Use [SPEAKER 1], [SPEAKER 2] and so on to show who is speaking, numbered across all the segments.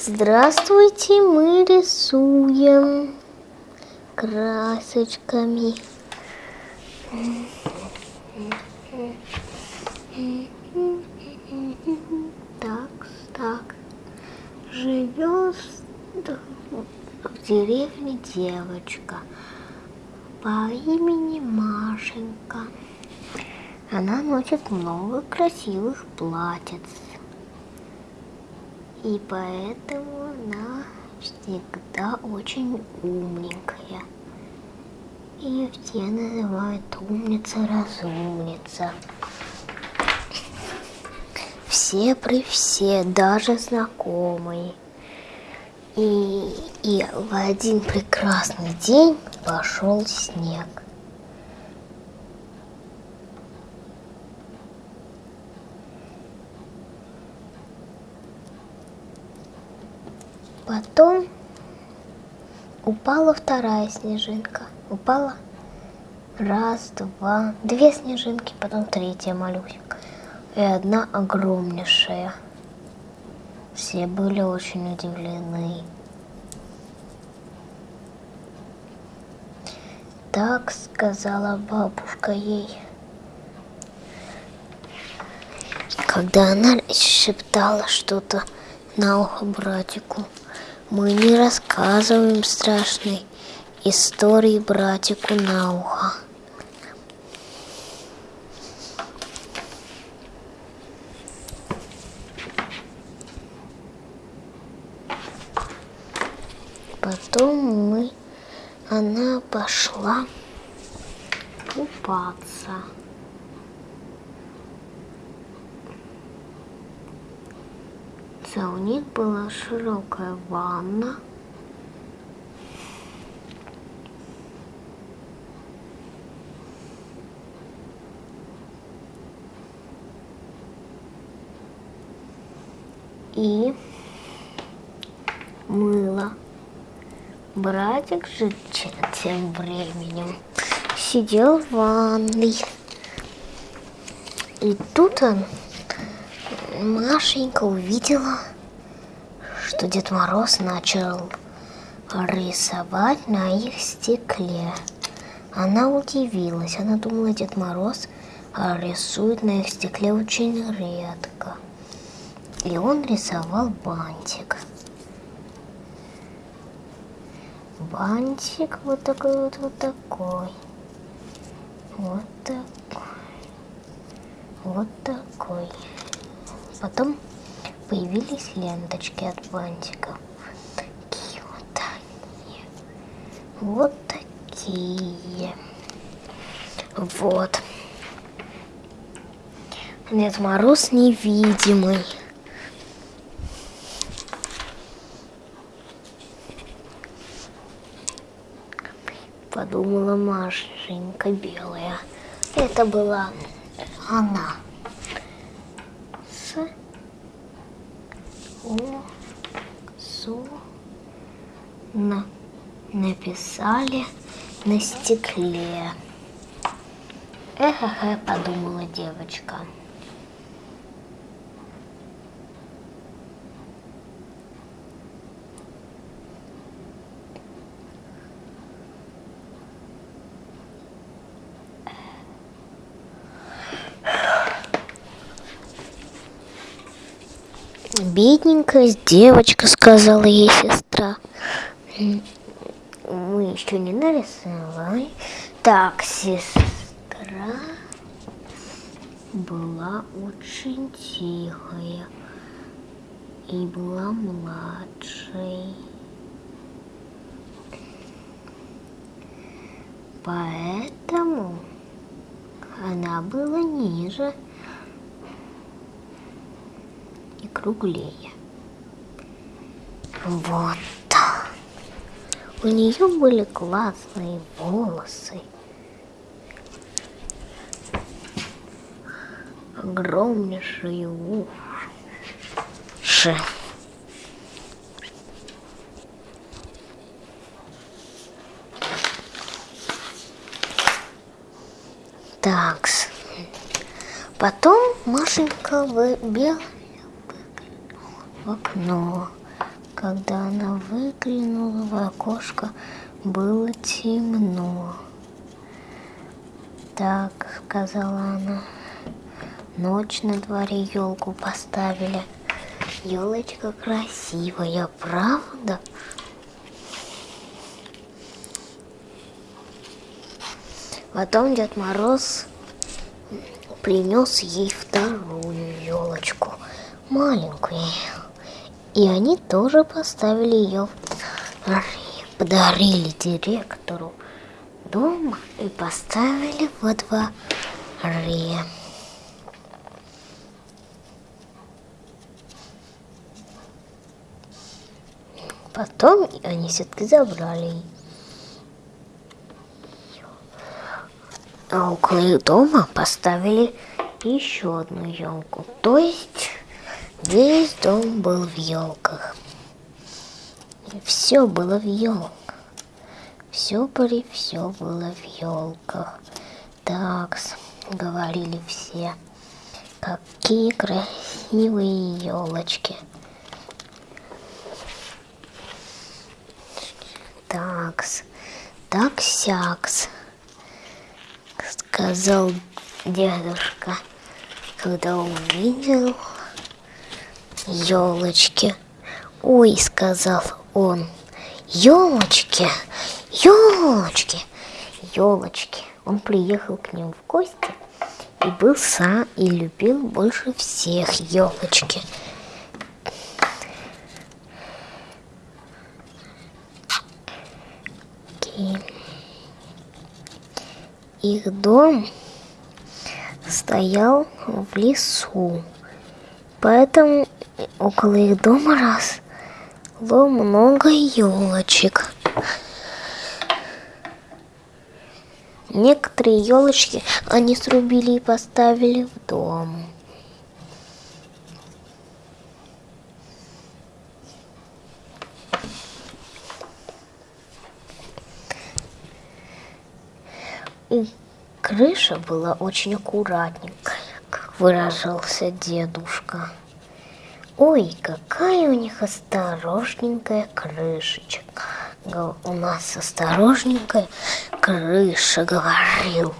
[SPEAKER 1] Здравствуйте, мы рисуем красочками. Так, так. Живет в деревне девочка по имени Машенька. Она носит много красивых платьиц. И поэтому она всегда очень умненькая. Ее все называют умница-разумница. Все при все, даже знакомые. И, и в один прекрасный день пошел снег. Потом упала вторая снежинка. Упала раз, два, две снежинки, потом третья малюсенькая. И одна огромнейшая. Все были очень удивлены. Так сказала бабушка ей. Когда она шептала что-то на ухо братику. Мы не рассказываем страшной истории братику на ухо. Потом мы, она пошла купаться. У них была широкая ванна. И мыло. Братик же тем временем сидел в ванной. И тут он Машенька увидела, что Дед Мороз начал рисовать на их стекле. Она удивилась, она думала, Дед Мороз рисует на их стекле очень редко. И он рисовал бантик. Бантик вот такой вот, вот такой. Вот такой. Вот такой. Потом появились ленточки от бантиков. Такие вот они. Вот такие. Вот. Дед Мороз невидимый. Подумала Машенька белая. Это была она. О, Су на, написали на стекле. Эхе, подумала девочка. Бедненькая девочка, сказала ей сестра. Мы еще не нарисовали. Так, сестра была очень тихая и была младшей. Поэтому она была ниже и круглее. Вот. У нее были классные волосы. Огромнейшие уши. Такс. Потом Машенька выбила в окно. Когда она выглянула в окошко, было темно. Так, сказала она, ночь на дворе елку поставили. Елочка красивая, правда? Потом Дед Мороз принес ей вторую елочку, маленькую. И они тоже поставили ее, подарили директору дома и поставили во дворе. Потом они все-таки забрали А около их дома поставили еще одну елку. То есть весь дом был в елках. Все было в елках. Все при все было в елках. Так, говорили все. Какие красивые елочки. Такс, так-сякс сказал дедушка, когда увидел елочки. Ой, сказал он, елочки, елочки, елочки. Он приехал к ним в гости и был сам и любил больше всех елочки. Их дом стоял в лесу, поэтому около их дома росло много елочек. Некоторые елочки они срубили и поставили в дом. И крыша была очень аккуратненькая, как выражался дедушка. Ой, какая у них осторожненькая крышечка. У нас осторожненькая крыша, говорил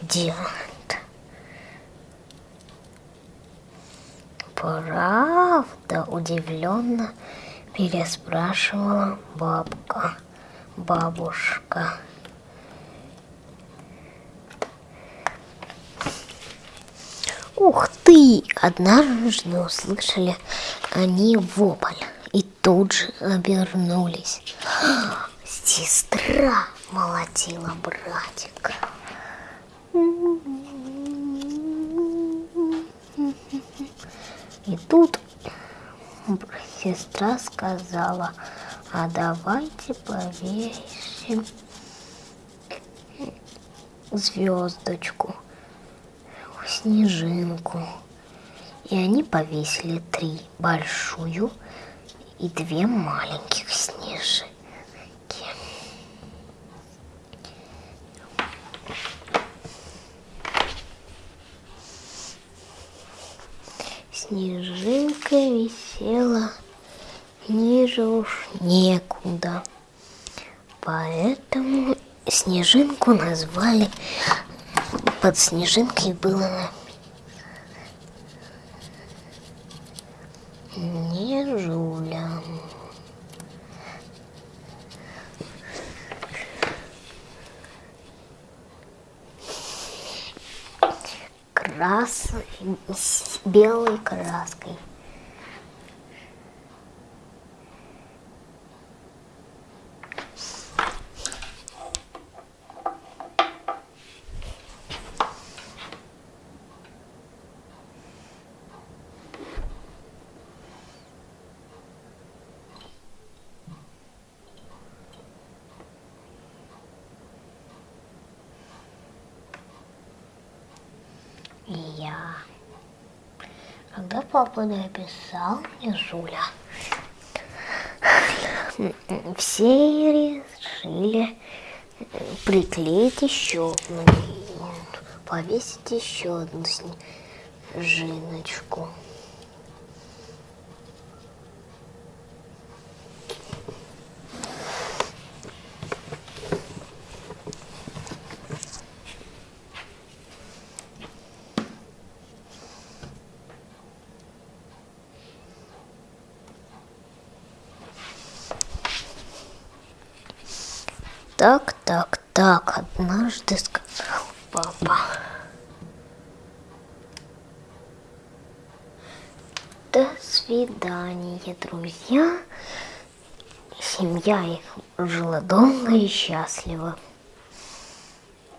[SPEAKER 1] дед. Правда, удивленно переспрашивала бабка, бабушка. Ух ты! Однажды услышали они вопль и тут же обернулись. Сестра молотила братика. И тут сестра сказала, а давайте повесим звездочку снежинку. И они повесили три большую и две маленьких снежинки. Снежинка висела ниже уж некуда. Поэтому снежинку назвали под снежинкой было не жуля. Красной, с белой краской. Я. Когда папа написал мне Жуля, все решили приклеить еще одну, повесить еще одну снежиночку. Так, так, так, однажды сказал папа. До свидания, друзья. Семья их жила долго и счастливо.